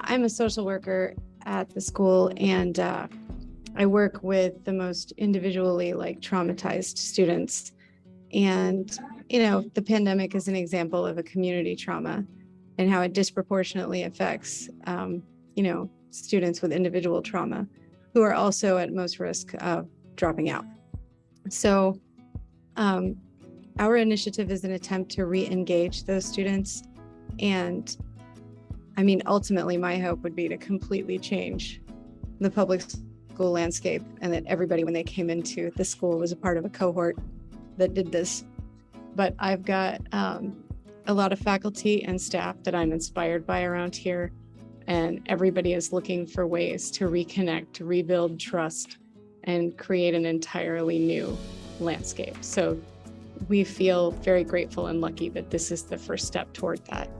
I'm a social worker at the school and uh, I work with the most individually like traumatized students. And, you know, the pandemic is an example of a community trauma and how it disproportionately affects, um, you know, students with individual trauma who are also at most risk of dropping out. So um, our initiative is an attempt to re-engage those students. And I mean, ultimately, my hope would be to completely change the public school landscape and that everybody, when they came into the school, was a part of a cohort that did this. But I've got um, a lot of faculty and staff that I'm inspired by around here. And everybody is looking for ways to reconnect, to rebuild trust, and create an entirely new landscape. So we feel very grateful and lucky that this is the first step toward that.